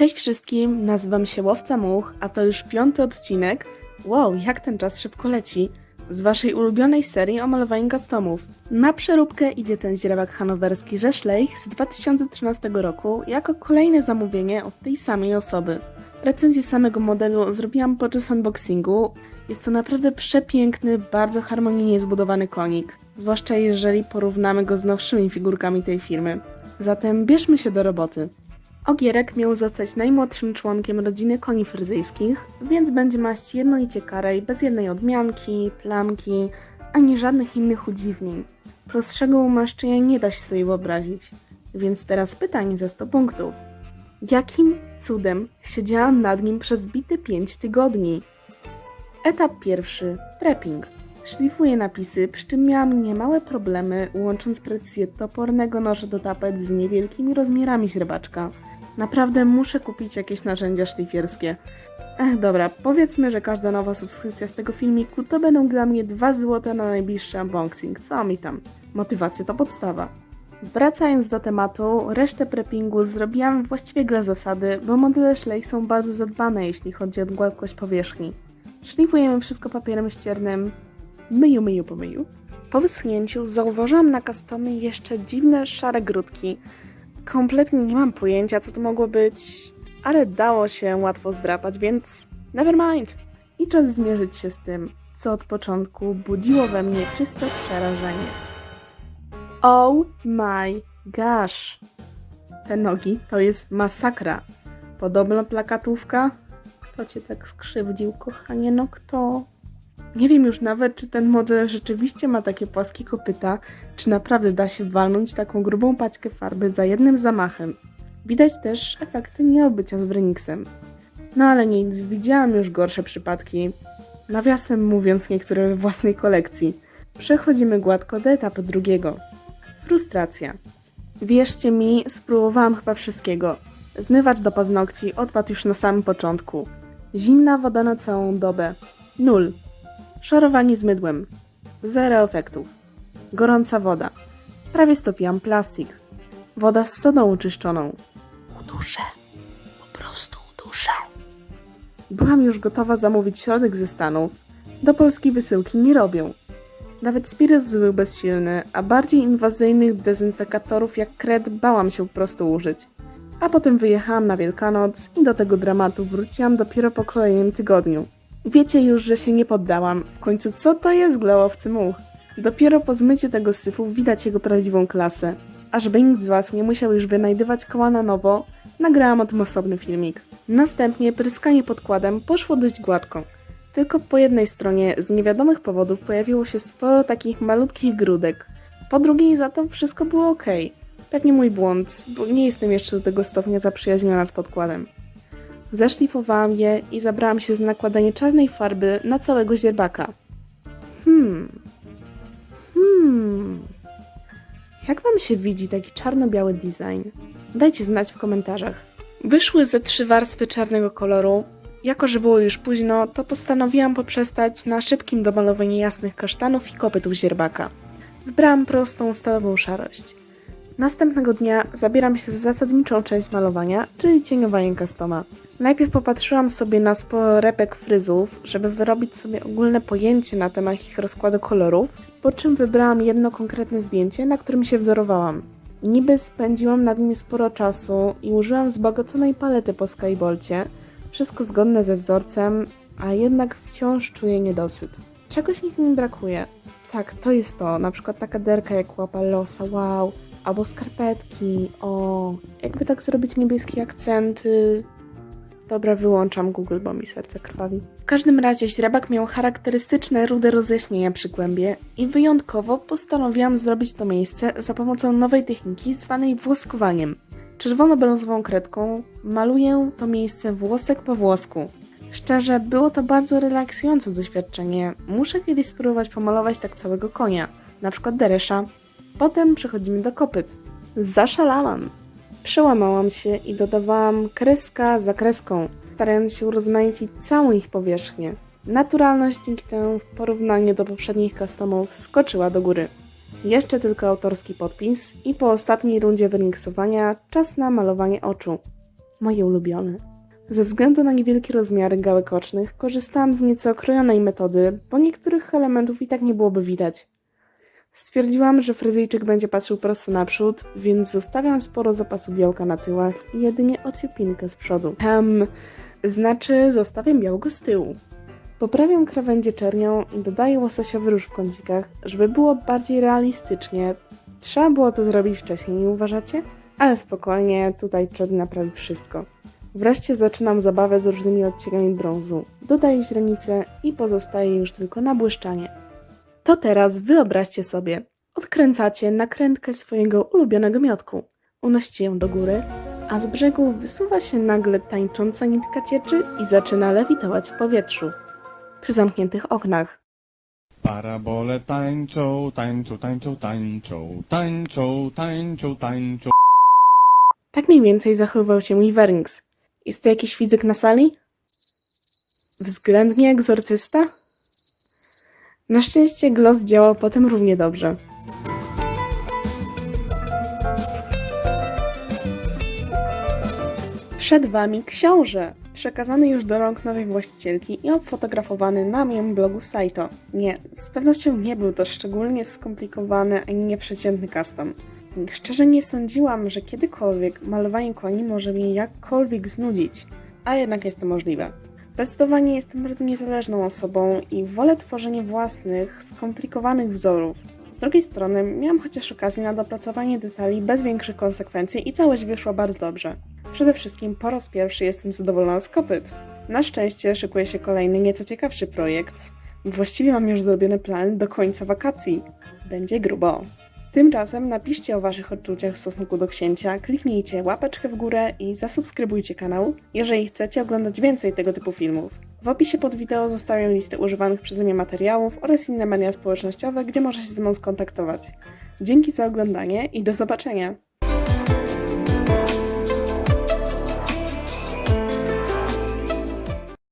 Cześć wszystkim, nazywam się Łowca Much, a to już piąty odcinek. Wow, jak ten czas szybko leci. Z waszej ulubionej serii o malowaniu customów. Na przeróbkę idzie ten źrebak hanowerski Rzeszlejch z 2013 roku jako kolejne zamówienie od tej samej osoby. Recenzję samego modelu zrobiłam podczas unboxingu. Jest to naprawdę przepiękny, bardzo harmonijnie zbudowany konik, zwłaszcza jeżeli porównamy go z nowszymi figurkami tej firmy. Zatem bierzmy się do roboty. Ogierek miał zostać najmłodszym członkiem rodziny koni fryzyjskich, więc będzie maść jednolicie karej, bez jednej odmianki, plamki, ani żadnych innych udziwnień. Prostszego umaszczenia nie da się sobie wyobrazić. Więc teraz pytanie za 100 punktów. Jakim cudem siedziałam nad nim przez bite 5 tygodni? Etap pierwszy. Prepping. Szlifuję napisy, przy czym miałam niemałe problemy, łącząc precyzję topornego noża do tapet z niewielkimi rozmiarami źrebaczka. Naprawdę muszę kupić jakieś narzędzia szlifierskie. Ech, dobra, powiedzmy, że każda nowa subskrypcja z tego filmiku to będą dla mnie 2 zł na najbliższy unboxing. Co mi tam? Motywacja to podstawa. Wracając do tematu, resztę preppingu zrobiłam właściwie dla zasady, bo modele Schleich są bardzo zadbane, jeśli chodzi o gładkość powierzchni. Szlifujemy wszystko papierem ściernym, myju, myju, pomyju. Po wyschnięciu zauważyłam na customie jeszcze dziwne szare grudki. Kompletnie nie mam pojęcia, co to mogło być, ale dało się łatwo zdrapać, więc never mind. I czas zmierzyć się z tym, co od początku budziło we mnie czyste przerażenie. Oh my gosh! Te nogi to jest masakra. Podobna plakatówka? Kto cię tak skrzywdził, kochanie? No kto? Nie wiem już nawet, czy ten model rzeczywiście ma takie płaskie kopyta, czy naprawdę da się walnąć taką grubą paćkę farby za jednym zamachem. Widać też efekty nieobycia z Wrenixem. No ale nic, widziałam już gorsze przypadki. Nawiasem mówiąc niektóre we własnej kolekcji. Przechodzimy gładko do etapu drugiego. Frustracja. Wierzcie mi, spróbowałam chyba wszystkiego. Zmywacz do paznokci odpadł już na samym początku. Zimna woda na całą dobę. Nul. Szorowanie z mydłem. Zero efektów. Gorąca woda. Prawie stopiłam plastik. Woda z sodą uczyszczoną. Uduszę. Po prostu uduszę. Byłam już gotowa zamówić środek ze Stanów. Do polskiej wysyłki nie robią. Nawet spirytus był bezsilny, a bardziej inwazyjnych dezynfekatorów jak kred bałam się po prostu użyć. A potem wyjechałam na Wielkanoc i do tego dramatu wróciłam dopiero po kolejnym tygodniu. Wiecie już, że się nie poddałam. W końcu co to jest glałowcy much? Dopiero po zmyciu tego syfu widać jego prawdziwą klasę. A żeby nikt z Was nie musiał już wynajdywać koła na nowo, nagrałam o tym osobny filmik. Następnie pryskanie podkładem poszło dość gładko. Tylko po jednej stronie z niewiadomych powodów pojawiło się sporo takich malutkich grudek. Po drugiej za to wszystko było ok. Pewnie mój błąd, bo nie jestem jeszcze do tego stopnia zaprzyjaźniona z podkładem. Zeszlifowałam je i zabrałam się za nakładanie czarnej farby na całego zierbaka. Hmm. Hmm. Jak wam się widzi taki czarno-biały design? Dajcie znać w komentarzach. Wyszły ze trzy warstwy czarnego koloru. Jako, że było już późno, to postanowiłam poprzestać na szybkim domalowaniu jasnych kasztanów i kopytów zierbaka. Wybrałam prostą, stalową szarość. Następnego dnia zabieram się za zasadniczą część malowania, czyli cieniowanie customa. Najpierw popatrzyłam sobie na sporo repek fryzów, żeby wyrobić sobie ogólne pojęcie na temat ich rozkładu kolorów, po czym wybrałam jedno konkretne zdjęcie, na którym się wzorowałam. Niby spędziłam nad nim sporo czasu i użyłam wzbogaconej palety po Skybolcie, wszystko zgodne ze wzorcem, a jednak wciąż czuję niedosyt. Czegoś mi w nim brakuje. Tak, to jest to, na przykład taka derka jak łapa losa, wow, albo skarpetki, o, jakby tak zrobić niebieskie akcenty. Dobra, wyłączam Google, bo mi serce krwawi. W każdym razie źrebak miał charakterystyczne rude rozjaśnienia przy kłębie i wyjątkowo postanowiłam zrobić to miejsce za pomocą nowej techniki zwanej włoskowaniem. Czerwono-brązową kredką maluję to miejsce włosek po włosku. Szczerze, było to bardzo relaksujące doświadczenie. Muszę kiedyś spróbować pomalować tak całego konia, na przykład Deresza. Potem przechodzimy do kopyt. Zaszalałam. Przełamałam się i dodawałam kreska za kreską, starając się urozmaicić całą ich powierzchnię. Naturalność dzięki temu w porównaniu do poprzednich customów skoczyła do góry. Jeszcze tylko autorski podpis i po ostatniej rundzie wyniksowania czas na malowanie oczu. moje ulubione. Ze względu na niewielkie rozmiary gałek ocznych korzystałam z nieco okrojonej metody, bo niektórych elementów i tak nie byłoby widać. Stwierdziłam, że fryzyjczyk będzie patrzył prosto naprzód, więc zostawiam sporo zapasu białka na tyłach i jedynie ociepinkę z przodu. Hem, znaczy zostawiam białko z tyłu. Poprawiam krawędzie czernią i dodaję łososiowy róż w kącikach, żeby było bardziej realistycznie. Trzeba było to zrobić wcześniej, nie uważacie? Ale spokojnie, tutaj czerń naprawi wszystko. Wreszcie zaczynam zabawę z różnymi odcieniami brązu. Dodaję źrenicę i pozostaje już tylko nabłyszczanie. To teraz wyobraźcie sobie, odkręcacie nakrętkę swojego ulubionego miotku. Unosicie ją do góry, a z brzegu wysuwa się nagle tańcząca nitka cieczy i zaczyna lewitować w powietrzu. Przy zamkniętych oknach. Parabole tańczą, tańczą, tańczą, tańczą, tańczą, tańczą, tańczą. Tak mniej więcej zachowywał się mój Wernix. Jest tu jakiś fizyk na sali? Względnie egzorcysta? Na szczęście Gloss działał potem równie dobrze. Przed Wami książę, przekazany już do rąk nowej właścicielki i obfotografowany na moim blogu Saito. Nie, z pewnością nie był to szczególnie skomplikowany ani nieprzeciętny custom. Szczerze nie sądziłam, że kiedykolwiek malowanie koni może mnie jakkolwiek znudzić, a jednak jest to możliwe. Zdecydowanie jestem bardzo niezależną osobą i wolę tworzenie własnych, skomplikowanych wzorów. Z drugiej strony miałam chociaż okazję na dopracowanie detali bez większych konsekwencji i całość wyszła bardzo dobrze. Przede wszystkim po raz pierwszy jestem zadowolona z kopyt. Na szczęście szykuje się kolejny nieco ciekawszy projekt. Właściwie mam już zrobione plany do końca wakacji. Będzie grubo. Tymczasem napiszcie o Waszych odczuciach w stosunku do księcia, kliknijcie łapeczkę w górę i zasubskrybujcie kanał, jeżeli chcecie oglądać więcej tego typu filmów. W opisie pod wideo zostawiam listę używanych przeze mnie materiałów oraz inne media społecznościowe, gdzie można się ze mną skontaktować. Dzięki za oglądanie i do zobaczenia!